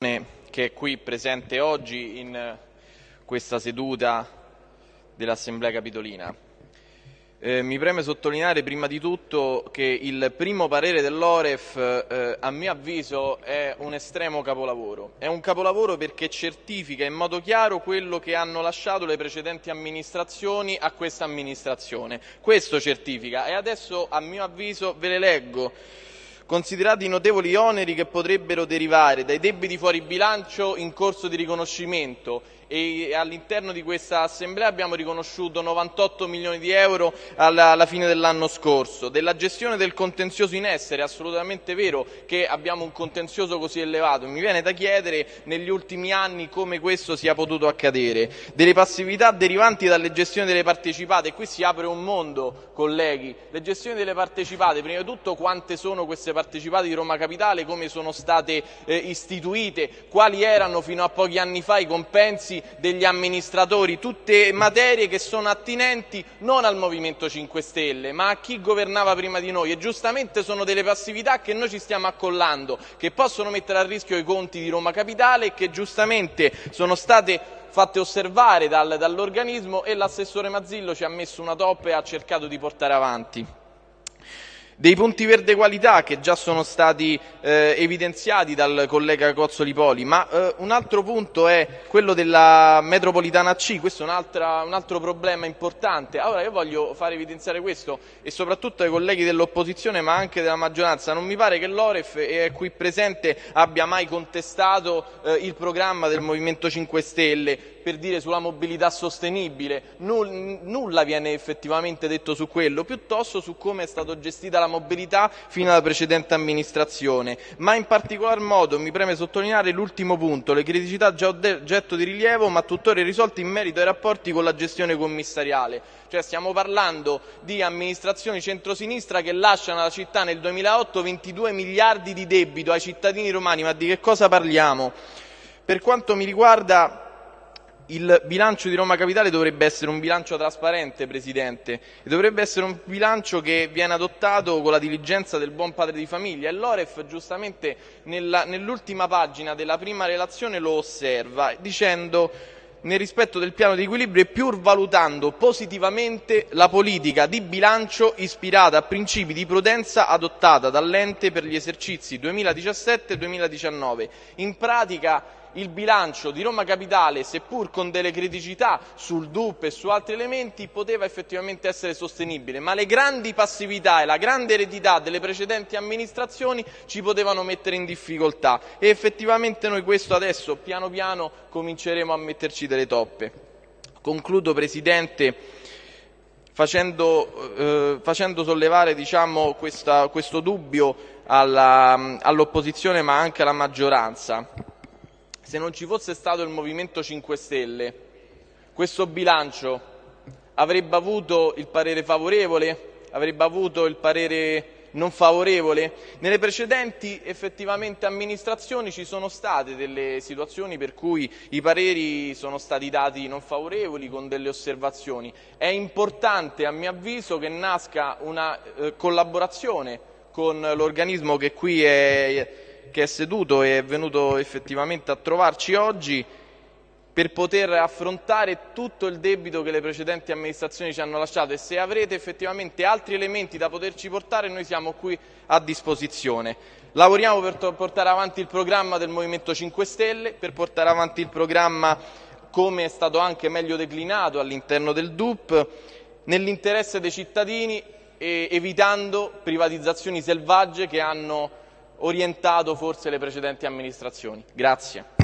che è qui presente oggi in questa seduta dell'Assemblea Capitolina. Eh, mi preme sottolineare prima di tutto che il primo parere dell'Oref, eh, a mio avviso, è un estremo capolavoro. È un capolavoro perché certifica in modo chiaro quello che hanno lasciato le precedenti amministrazioni a questa amministrazione. Questo certifica e adesso, a mio avviso, ve le leggo considerati i notevoli oneri che potrebbero derivare dai debiti fuori bilancio in corso di riconoscimento e all'interno di questa assemblea abbiamo riconosciuto 98 milioni di euro alla, alla fine dell'anno scorso. Della gestione del contenzioso in essere, è assolutamente vero che abbiamo un contenzioso così elevato, mi viene da chiedere negli ultimi anni come questo sia potuto accadere. Delle passività derivanti dalle gestioni delle partecipate, e qui si apre un mondo colleghi, le gestioni delle partecipate, prima di tutto quante sono queste partecipate di Roma Capitale, come sono state eh, istituite, quali erano fino a pochi anni fa i compensi degli amministratori, tutte materie che sono attinenti non al Movimento 5 Stelle, ma a chi governava prima di noi. E giustamente sono delle passività che noi ci stiamo accollando, che possono mettere a rischio i conti di Roma Capitale e che giustamente sono state fatte osservare dal, dall'organismo e l'assessore Mazzillo ci ha messo una toppa e ha cercato di portare avanti dei punti verde qualità che già sono stati eh, evidenziati dal collega Cozzoli Poli, ma eh, un altro punto è quello della metropolitana C, questo è un, un, altro problema importante. Allora io voglio fare evidenziare questo e soprattutto ai colleghi dell'opposizione ma anche della maggioranza, non mi pare che l'Oref e qui presente abbia mai contestato eh, il programma del Movimento 5 Stelle per dire sulla mobilità sostenibile, nulla viene effettivamente detto su quello, piuttosto su come è stata gestita la mobilità fino alla precedente amministrazione, ma in particolar modo mi preme sottolineare l'ultimo punto, le criticità già oggetto di rilievo ma tuttora irrisolte in merito ai rapporti con la gestione commissariale, cioè stiamo parlando di amministrazioni centrosinistra che lasciano alla città nel 2008 22 miliardi di debito ai cittadini romani, ma di che cosa parliamo? Per quanto mi riguarda il bilancio di Roma Capitale dovrebbe essere un bilancio trasparente, Presidente, e dovrebbe essere un bilancio che viene adottato con la diligenza del buon padre di famiglia e l'Oref giustamente nell'ultima pagina della prima relazione lo osserva dicendo nel rispetto del piano di equilibrio e pur valutando positivamente la politica di bilancio ispirata a principi di prudenza adottata dall'ente per gli esercizi 2017 e 2019. In pratica il bilancio di Roma Capitale, seppur con delle criticità sul DUP e su altri elementi, poteva effettivamente essere sostenibile, ma le grandi passività e la grande eredità delle precedenti amministrazioni ci potevano mettere in difficoltà. E effettivamente noi questo adesso piano piano cominceremo a metterci delle toppe. Concludo Presidente facendo, eh, facendo sollevare diciamo, questa, questo dubbio all'opposizione ma anche alla maggioranza se non ci fosse stato il Movimento 5 Stelle, questo bilancio avrebbe avuto il parere favorevole? Avrebbe avuto il parere non favorevole? Nelle precedenti effettivamente amministrazioni ci sono state delle situazioni per cui i pareri sono stati dati non favorevoli con delle osservazioni. È importante a mio avviso che nasca una eh, collaborazione con l'organismo che qui è che è seduto e è venuto effettivamente a trovarci oggi per poter affrontare tutto il debito che le precedenti amministrazioni ci hanno lasciato e se avrete effettivamente altri elementi da poterci portare noi siamo qui a disposizione. Lavoriamo per portare avanti il programma del Movimento 5 Stelle, per portare avanti il programma come è stato anche meglio declinato all'interno del DUP, nell'interesse dei cittadini evitando privatizzazioni selvagge che hanno orientato forse le precedenti amministrazioni. Grazie.